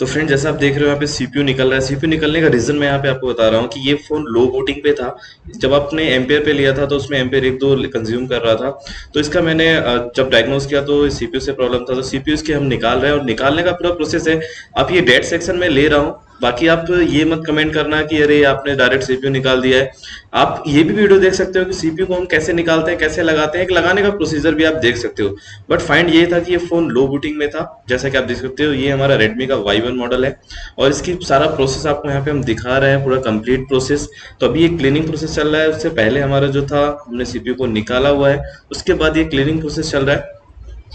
तो फ्रेंड जैसा आप देख रहे हो, यहाँ पे सीपीयू निकल रहा है। सीपीयू निकलने का रीजन मैं यहाँ पे आपको बता रहा हूँ कि ये फ़ोन लो वोटिंग पे था। जब आपने एम्पेयर पे लिया था तो उसमें एम्पेयर एक दो कंज्यूम कर रहा था। तो इसका मैंने जब डायग्नोस किया तो सीपीयू से प्रॉब्लम था। तो सीपीयू इसके हम निकाल रहे हैं और निकालने का पूरा प्रोसेस है। आप ये डेट सेक्शन में ले रहा हूँ। बाकी आप ये मत कमेंट करना कि अरे आपने डायरेक्ट सीपीयू निकाल दिया है। आप ये भी वीडियो देख सकते हो कि सीपीयू को हम कैसे निकालते हैं, कैसे लगाते हैं। एक लगाने का प्रोसीजर भी आप देख सकते हो। बट फाइंड ये था कि ये फ़ोन लो बूटिंग में था। जैसा कि आप देख सकते हो, ये हमारा रेडमी का वाई मॉडल है। और इसकी सारा प्रोसेस आपको यहाँ पे हम दिखा रहे हैं, पूरा कंप्लीट प्रोसेस तो अभी ये क्लीनिंग प्रोसेस चल रहा है। उससे पहले हमारा जो था, हमने सीपीयू को निकाला हुआ है। उसके बाद ये क्लीनिंग प्रोसेस चल रहा है।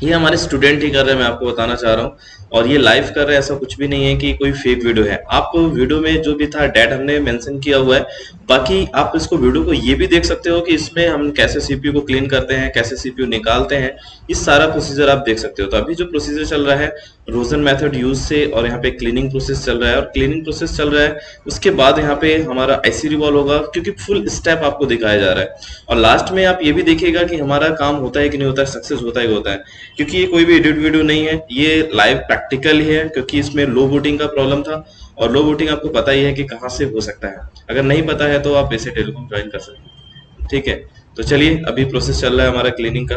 ये हमारे स्टूडेंट ही कर रहे हैं, मैं आपको बताना चाह रहा हूँ। और ये लाइव कर रहे हैं, ऐसा कुछ भी नहीं है कि कोई फेक वीडियो है। आप वीडियो में जो भी था डेट हमने मेंशन किया हुआ है। बाकी आप इसको वीडियो को ये भी देख सकते हो कि इसमें हम कैसे सीपीयू को क्लीन करते हैं, कैसे सीपीयू निकालते हैं। इस सारा प्रोसीजर आप देख सकते हो। तो अभी जो प्रोसीजर चल रहा है रोजन मेथड यूज़ से और यहाँ पे क्लीनिंग प्रोसेस चल रहा है और क्लीनिंग प्रोसेस चल रहा है, उसके बाद यहाँ पे हमारा आईसी रिवॉल्व होगा क्योंकि फुल स्टेप आपको दिखाया जा रहा है। और लास्ट में आप ये भी देखिएगा कि हमारा काम होता है कि नहीं होता है सक्सेस होता है होता है, क्योंकि ये कोई भी एडिट वीडियो नहीं है, ये लाइव प्रैक्टिकल ही है, क्योंकि इसमें लो बूटिंग का प्रॉब्लम था और लो बूटिंग आपको पता ही है कि कहाँ से हो सकता है। अगर नहीं पता है तो आप ऐसे टेलीकॉम ज्वाइन कर सकते हैं। ठीक है तो चलिए अभी प्रोसेस चल रहा है हमारा क्लीनिंग का।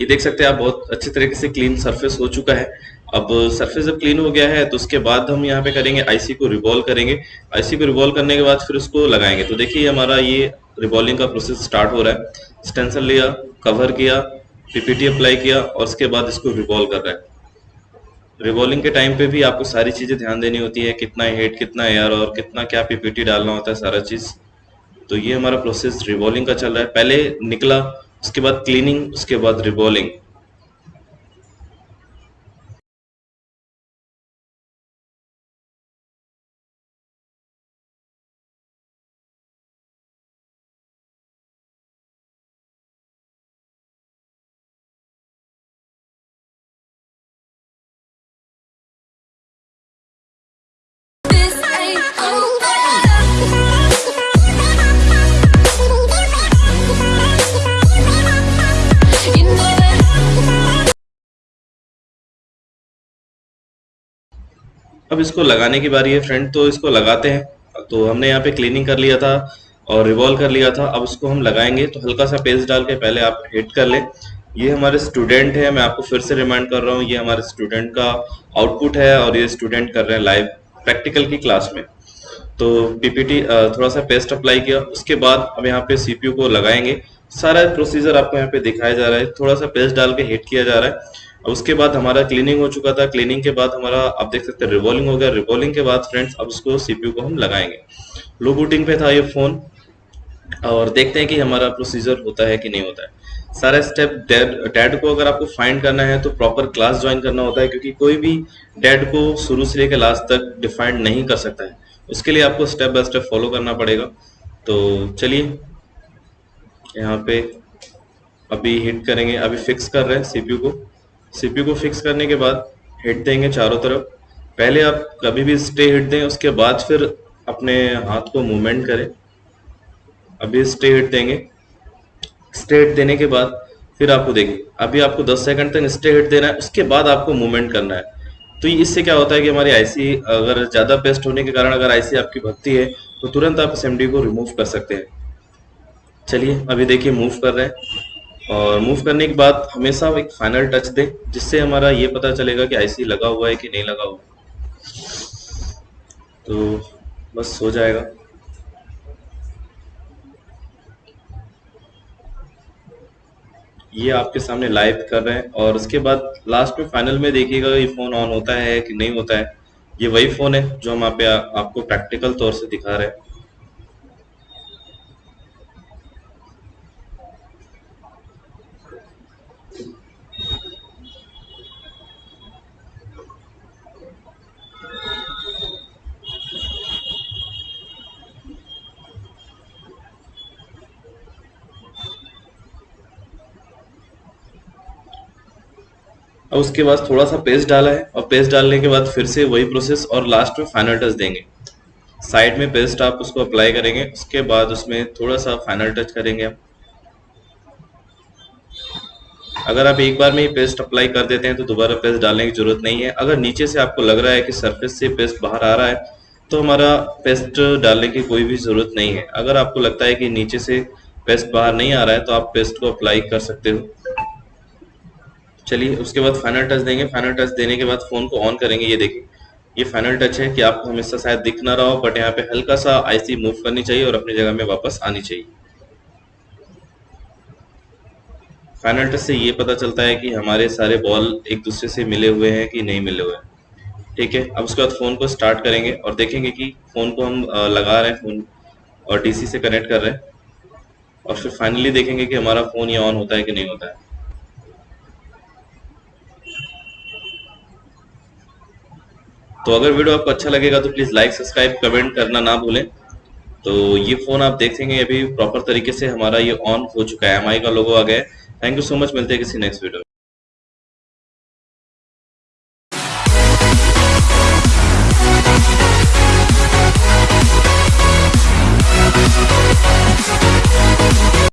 ये देख सकते हैं आप, बहुत अच्छे तरीके से क्लीन सरफेस हो चुका है। अब सरफेस जब क्लीन हो गया है तो उसके बाद हम यहाँ पे करेंगे आईसी को रिवॉल्व करेंगे। आईसी को रिवॉल्व करने के बाद फिर उसको लगाएँगे। तो देखिए हमारा ये रिवॉल्विंग का प्रोसेस स्टार्ट हो रहा है। स्टेंसल लिया कवर किया पीपीटी अप्लाई किया और उसके बाद इसको रिवॉल्व कर रहा है। रिवॉल्विंग के टाइम पे भी आपको सारी चीज़ें ध्यान देनी होती है, कितना हेड कितना एयर और कितना क्या पीपीटी डालना होता है, सारा चीज़। तो ये हमारा प्रोसेस रिवॉल्विंग का चल रहा है। पहले निकला उसके बाद क्लीनिंग उसके बाद रिवॉल्विंग अब इसको लगाने की बारी है फ्रेंड तो इसको लगाते हैं। तो हमने यहाँ पे क्लीनिंग कर लिया था और रिवॉल्व कर लिया था। अब इसको हम लगाएँगे तो हल्का सा पेस्ट डाल के पहले आप हिट कर लें। ये हमारे स्टूडेंट है, मैं आपको फिर से रिमाइंड कर रहा हूँ, ये हमारे स्टूडेंट का आउटपुट है और ये स्टूडेंट कर रहे हैं लाइव प्रैक्टिकल की क्लास में। तो पीपीटी थोड़ा सा पेस्ट अप्लाई किया, उसके बाद अब यहाँ पे सीपीयू को लगाएँगे। सारा प्रोसीजर आपको यहाँ पे दिखाया जा रहा है, थोड़ा सा पेस्ट डाल के हिट किया जा रहा है। उसके बाद हमारा क्लीनिंग हो चुका था। क्लीनिंग के बाद हमारा, आप देख सकते हैं रिवॉल्विंग हो गया। रिवॉल्विंग के बाद फ्रेंड्स अब उसको सीपीयू को हम लगाएँगे। लो बूटिंग पे था ये फ़ोन और देखते हैं कि हमारा प्रोसीजर होता है कि नहीं होता है। सारा स्टेप डेड डैड को अगर आपको फाइंड करना है तो प्रॉपर क्लास ज्वाइन करना होता है, क्योंकि कोई भी डैड को शुरू से लेकर लास्ट तक डिफाइंड नहीं कर सकता है। उसके लिए आपको स्टेप बाय स्टेप फॉलो करना पड़ेगा। तो चलिए, यहाँ पे अभी हिट करेंगे। अभी फिक्स कर रहे हैं सीपीयू को। सीपीयू को फिक्स करने के बाद हिट देंगे चारों तरफ़। पहले आप कभी भी स्टे हिट दें, उसके बाद फिर अपने हाथ को मूवमेंट करें। अभी स्टे हिट देंगे। स्टे हिट देने के बाद फिर आपको देखिए अभी आपको 10 सेकंड तक स्टे हिट देना है, उसके बाद आपको मूवमेंट करना है। तो इससे क्या होता है कि हमारी आईसी अगर ज़्यादा बेस्ट होने के कारण अगर आईसी आपकी भक्ति है तो तुरंत आप एस को रिमूव कर सकते हैं। चलिए, अभी देखिए मूव कर रहे हैं। और मूव करने के बाद हमेशा एक फाइनल टच दें, जिससे हमारा ये पता चलेगा कि आईसी लगा हुआ है कि नहीं लगा हुआ तो बस हो जाएगा। ये आपके सामने लाइव कर रहे हैं और उसके बाद लास्ट में फाइनल में देखिएगा ये फ़ोन ऑन होता है कि नहीं होता है। ये वही फ़ोन है जो हम आप आपको प्रैक्टिकल तौर से दिखा रहे हैं। और उसके बाद थोड़ा सा पेस्ट डाला है और पेस्ट डालने के बाद फिर से वही प्रोसेस और लास्ट में फाइनल टच देंगे। साइड में पेस्ट आप उसको अप्लाई करेंगे, उसके बाद उसमें थोड़ा सा फाइनल टच करेंगे हम अगर आप एक बार में ही पेस्ट अप्लाई कर देते हैं तो दोबारा पेस्ट डालने की ज़रूरत नहीं है। अगर नीचे से आपको लग रहा है कि सरफेस से पेस्ट बाहर आ रहा है तो हमारा पेस्ट डालने की कोई भी ज़रूरत नहीं है। अगर आपको लगता है कि नीचे से पेस्ट बाहर नहीं आ रहा है तो आप पेस्ट को अप्लाई कर सकते हो। चलिए, उसके बाद फाइनल टच देंगे। फाइनल टच देने के बाद फ़ोन को ऑन करेंगे। ये देखिए, ये फाइनल टच है कि आपको हमेशा शायद दिख ना रहा हो बट यहाँ पे हल्का सा आईसी मूव करनी चाहिए और अपनी जगह में वापस आनी चाहिए। फाइनल टच से ये पता चलता है कि हमारे सारे बॉल एक दूसरे से मिले हुए हैं कि नहीं मिले हुए हैं। ठीक है, अब उसके बाद फ़ोन को स्टार्ट करेंगे और देखेंगे कि फ़ोन को हम लगा रहे हैं फ़ोन और डीसी से कनेक्ट कर रहे हैं। और फिर फाइनली देखेंगे कि हमारा फ़ोन ये ऑन होता है कि नहीं होता है। तो अगर वीडियो आपको अच्छा लगेगा तो प्लीज़ लाइक सब्सक्राइब कमेंट करना ना भूलें। तो ये फ़ोन आप देखेंगे अभी प्रॉपर तरीके से हमारा ये ऑन हो चुका है एमआई का लोगो आ गया है। थैंक यू सो मच मिलते हैं किसी नेक्स्ट वीडियो